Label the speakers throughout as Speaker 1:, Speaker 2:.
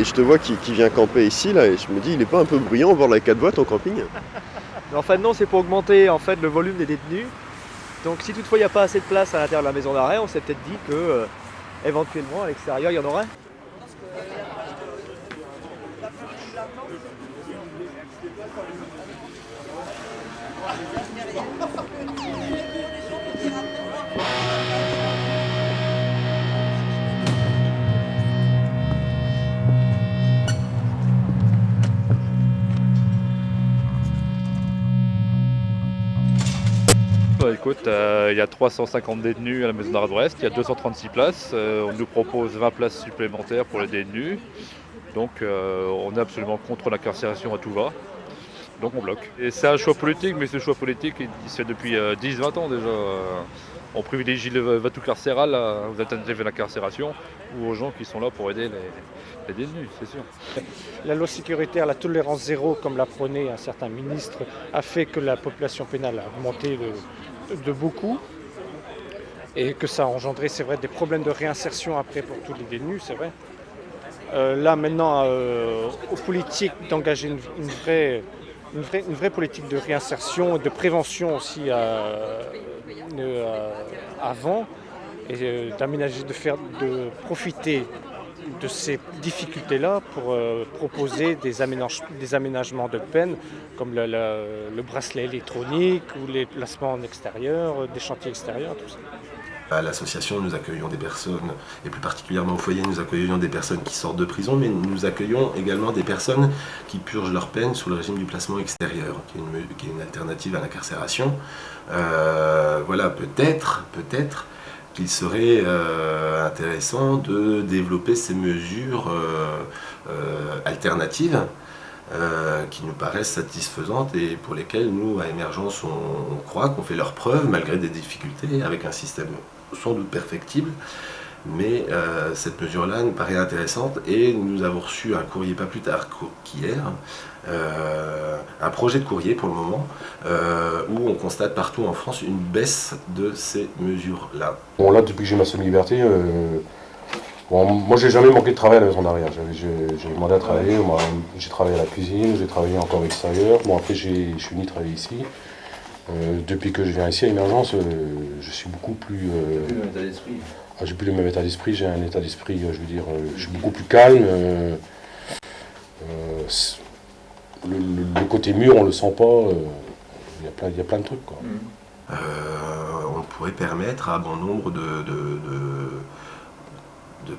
Speaker 1: et je te vois qui, vient camper ici, là, et je me dis, il est pas un peu bruyant voir la 4 boîtes en camping?
Speaker 2: En fait, non, c'est pour augmenter en fait, le volume des détenus. Donc, si toutefois il n'y a pas assez de place à l'intérieur de la maison d'arrêt, on s'est peut-être dit que euh, éventuellement à l'extérieur il y en aurait.
Speaker 3: Écoute, euh, il y a 350 détenus à la maison d'arrêt d'Ouest, il y a 236 places. Euh, on nous propose 20 places supplémentaires pour les détenus. Donc euh, on est absolument contre l'incarcération à tout va. Donc on bloque. Et c'est un choix politique, mais ce choix politique, il se fait depuis 10-20 ans déjà. On privilégie le vote carcéral aux alternatives à l'incarcération ou aux gens qui sont là pour aider les, détenus, c'est sûr.
Speaker 4: La loi sécuritaire, la tolérance zéro, comme l'a prôné un certain ministre, a fait que la population pénale a augmenté de, de beaucoup et que ça a engendré, c'est vrai, des problèmes de réinsertion après pour tous les détenus, c'est vrai. Euh, là maintenant, euh, aux politiques d'engager une, vraie, une, vraie, une, vraie, politique de réinsertion et de prévention aussi euh, avant et d'aménager, de faire, de profiter de ces difficultés-là pour euh, proposer des, aménagements de peine comme le, bracelet électronique ou les placements en extérieur, euh, des chantiers extérieurs, tout ça.
Speaker 5: À l'association, nous accueillons des personnes, et plus particulièrement au foyer, nous accueillons des personnes qui sortent de prison, mais nous accueillons également des personnes qui purgent leur peine sous le régime du placement extérieur, qui est une, alternative à l'incarcération. Euh, voilà, peut-être, peut-être, qu'il serait euh, intéressant de développer ces mesures euh, alternatives qui nous paraissent satisfaisantes et pour lesquelles nous, à Émergence, on, croit qu'on fait leur preuve malgré des difficultés, avec un système sans doute perfectible. Mais cette mesure-là nous paraît intéressante et nous avons reçu un courrier pas plus tard qu'hier euh, un projet de courrier pour le moment, euh, où on constate partout en France une baisse de ces mesures-là.
Speaker 6: Bon là, depuis que j'ai ma semi-liberté, euh, bon, moi j'ai jamais manqué de travail à la maison d'arrière. J'ai demandé à travailler, j'ai travaillé à la cuisine, j'ai travaillé encore à l'extérieur. Bon après je suis venu travailler ici. Depuis que je viens ici à Émergence, je suis beaucoup plus... Ah, j'ai plus le même état d'esprit, j'ai un état d'esprit, je veux dire, je suis beaucoup plus calme le, côté mûr, on le sent pas. Euh, il y, a plein, y a plein de trucs. Quoi.
Speaker 5: Euh, on pourrait permettre à bon nombre de, de,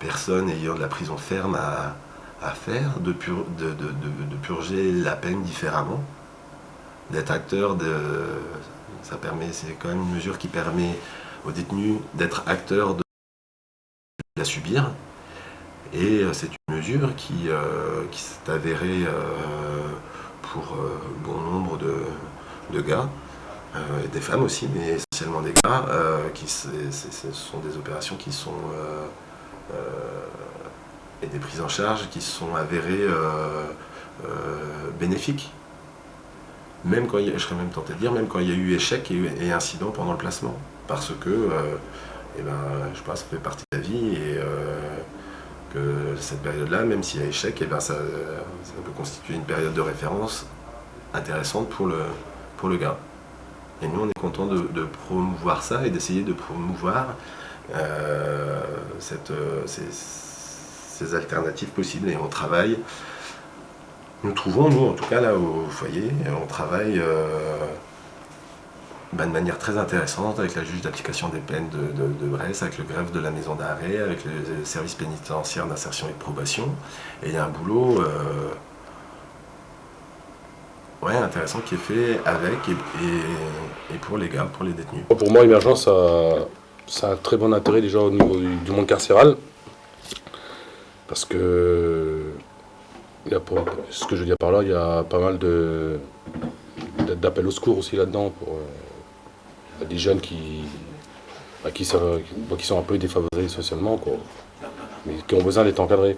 Speaker 5: personnes ayant de la prison ferme à, faire, de, de, purger la peine différemment, d'être acteur de... Ça permet, c'est quand même une mesure qui permet aux détenus d'être acteurs de la subir. Et euh, c'est une mesure qui, qui s'est avérée pour euh, bon nombre de, gars, euh, des femmes aussi, mais essentiellement des gars, euh, qui ce sont des opérations qui sont et des prises en charge qui sont avérées bénéfiques. Même quand il y a, je serais même tenté de dire, même quand il y a eu échec et, incident pendant le placement. Parce que, eh ben, je pense, ça fait partie de la vie et cette période-là, même s'il y a échec, eh ben ça, peut constituer une période de référence intéressante pour le, pour le gars. Et nous, on est content de, promouvoir ça et d'essayer de promouvoir euh, cette, ces, alternatives possibles. Et on travaille, nous trouvons, nous en tout cas là au foyer, on travaille euh, bah, de manière très intéressante avec la juge d'application des peines de, Brest, avec le greffe de la maison d'arrêt, avec le service pénitentiaire d'insertion et de probation. Et il y a un boulot euh, ouais, intéressant qui est fait avec et, pour les gars, pour les détenus.
Speaker 6: Pour moi, Émergence, ça, a un très bon intérêt déjà au niveau du, monde carcéral. Parce que, ce que je veux dire par là, il y a pas mal d'appels au secours aussi là-dedans pour euh, des jeunes qui, qui, sont, un peu défavorisés socialement, mais qui ont besoin d'être encadrés.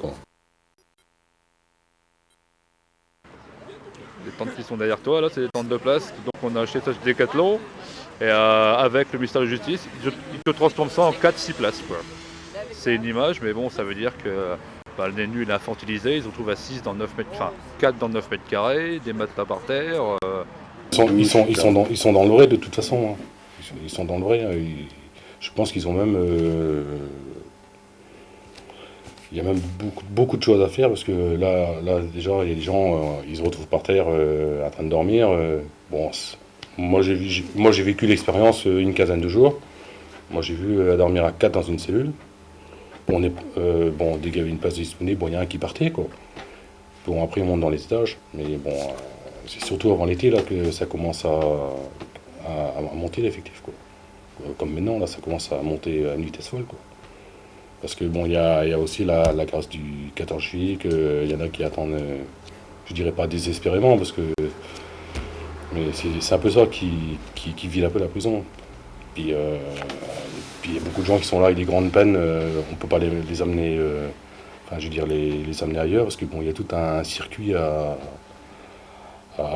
Speaker 3: Les tentes qui sont derrière toi, là, c'est des tentes de place. Donc on a acheté ça chez Decathlon. Et euh, avec le ministère de la Justice, ils te transforment ça en 4-6 places. C'est une image, mais bon, ça veut dire que bah, le détenu est infantilisé, ils se retrouvent à 6 dans 9 mètres, enfin 4 dans 9 mètres carrés, des matelas par terre. euh,
Speaker 6: Ils sont, ils sont, ils sont, dans, ils sont de toute façon. hein. Ils, sont, dans hein. Je pense qu'ils ont même. euh, il y a même beaucoup, beaucoup de choses à faire parce que là, là déjà, il y a des gens, euh, ils se retrouvent par terre en train de dormir. bon, moi j'ai vécu l'expérience une quinzaine de jours. Moi j'ai vu dormir à quatre dans une cellule. On est, euh, bon, une place disponible, bon, il y en a un qui partait quoi. Bon, après on monte dans les étages, mais bon, euh, c'est surtout avant l'été là que ça commence à, monter l'effectif quoi. Euh, Comme maintenant là, ça commence à monter à une vitesse folle quoi. Parce que bon, il y a, aussi la, grâce du 14 juillet, qu'il y en a qui attendent, je dirais pas désespérément, parce que mais c'est un peu ça qui, qui, un peu la prison. Puis, il y a beaucoup de gens qui sont là avec des grandes peines, euh, on peut pas les, amener, euh, enfin je veux dire les, amener ailleurs, parce que bon, y a tout un circuit à,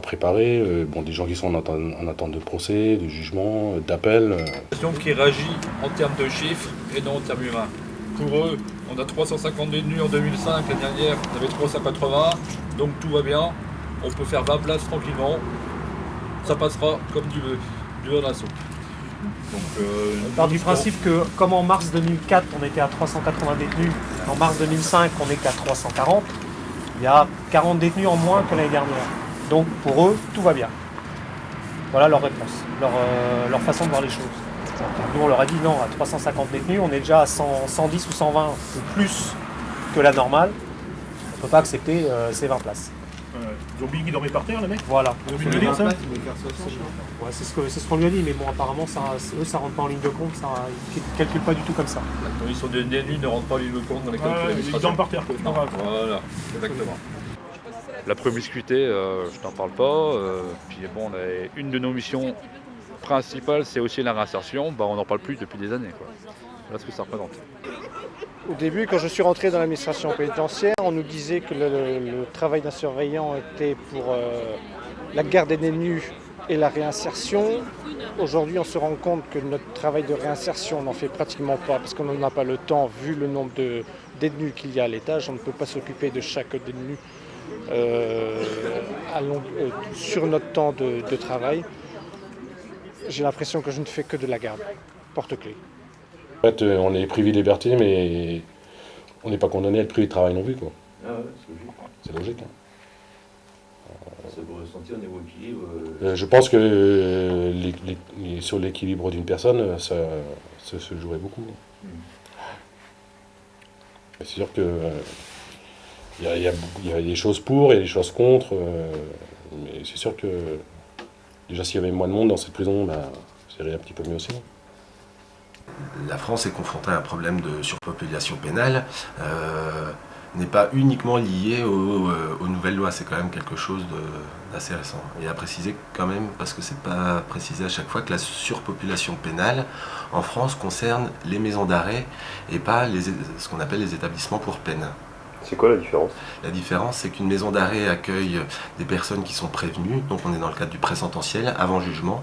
Speaker 6: préparer. euh, bon, des gens qui sont en attente, en attente de procès, de jugement, d'appel.
Speaker 3: association qui réagit en termes de chiffres et non en termes humains. Pour eux, on a 350 détenus en 2005, l'année dernière on avait 380, donc tout va bien. On peut faire 20 places tranquillement. Ça passera comme du, du beurre dans la soupe. Donc, euh,
Speaker 4: On part du principe que, comme en mars 2004, on était à 380 détenus, en mars 2005, on n'est qu'à 340, il y a 40 détenus en moins que l'année dernière. Donc, pour eux, tout va bien. Voilà leur réponse, leur, euh, façon de voir les choses. Nous, on leur a dit non, à 350 détenus, on est déjà à 100 110 ou 120 ou plus que la normale. On ne peut pas accepter euh, ces 20 places.
Speaker 7: Ils ont oublié qu'ils dormaient par terre, les mecs
Speaker 4: Voilà.
Speaker 7: Ils ont oublié de le dire, ça
Speaker 4: Ouais, c'est ce que- c'est ce qu'on lui a dit, mais bon, apparemment, ça, eux, ça rentre pas en ligne de compte, ça, ils ne calculent pas du tout comme ça.
Speaker 3: la condition de détenus ne rentre pas le compte dans les calculs
Speaker 7: Ouais, Ils dorment par terre, quoi.
Speaker 3: Non, voilà, exactement. La promiscuité, euh, je t'en parle pas. euh, puis bon, on a- une de nos missions principales, c'est aussi la réinsertion. Bah, on n'en parle plus depuis des années. Quoi. Voilà ce que ça représente.
Speaker 4: Au début, quand je suis rentré dans l'administration pénitentiaire, on nous disait que le, travail d'un surveillant était pour euh, la garde des détenus et la réinsertion. Aujourd'hui, on se rend compte que notre travail de réinsertion, on n'en fait pratiquement pas parce qu'on n'en a pas le temps, vu le nombre de détenus qu'il y a à l'étage. On ne peut pas s'occuper de chaque détenu euh, euh, sur notre temps de, de travail. J'ai l'impression que je ne fais que de la garde, porte-clés.
Speaker 6: En fait, euh, on est privé de liberté, mais on n'est pas condamné à être privé de travail non plus. Quoi. C'est logique. hein.
Speaker 8: Ça peut ressentir au niveau équilibre.
Speaker 6: Euh, je pense que euh, les- les- les- sur l'équilibre d'une personne, euh, ça, ça se jouerait beaucoup. Mais C'est sûr que euh, il y, y a beaucoup- il y a des choses pour et des choses contre. euh, mais c'est sûr que déjà s'il y avait moins de monde dans cette prison, ben, ça irait un petit peu mieux aussi.
Speaker 5: La France est confrontée à un problème de surpopulation pénale. euh, n'est pas uniquement lié euh, aux nouvelles lois, c'est quand même quelque chose d'assez récent. Et à préciser quand même, parce que c'est pas précisé à chaque fois, que la surpopulation pénale en France concerne les maisons d'arrêt et pas ce qu'on appelle les établissements pour peine.
Speaker 1: C'est quoi la différence?
Speaker 5: La différence, c'est qu'une maison d'arrêt accueille des personnes qui sont prévenues, donc on est dans le cadre du présententiel, avant jugement,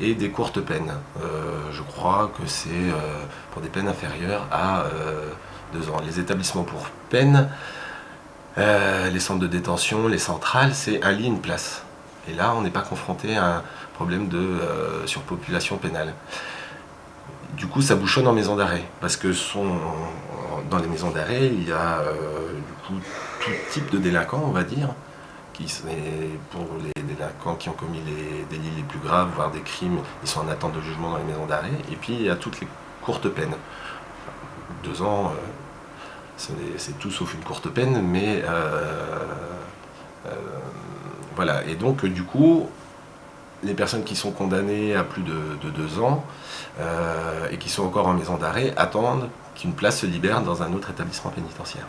Speaker 5: et des courtes peines. Euh, je crois que c'est euh, pour des peines inférieures à euh, deux ans. Les établissements pour peine, les centres de détention, les centrales, c'est un lit, une place. Et là, on n'est pas confronté à un problème de surpopulation pénale. Du coup, ça bouchonne en maison d'arrêt, parce que dans les maisons d'arrêt, il y a tout type de délinquants, on va dire, qui pour les délinquants qui ont commis les délits les plus graves, voire des crimes, ils sont en attente de jugement dans les maisons d'arrêt. Et puis, il y a toutes les courtes peines. Deux ans, euh, c'est tout sauf une courte peine, mais euh, euh, voilà. Et donc, du coup, les personnes qui sont condamnées à plus de, de deux ans et qui sont encore en maison d'arrêt attendent qu'une place se libère dans un autre établissement pénitentiaire.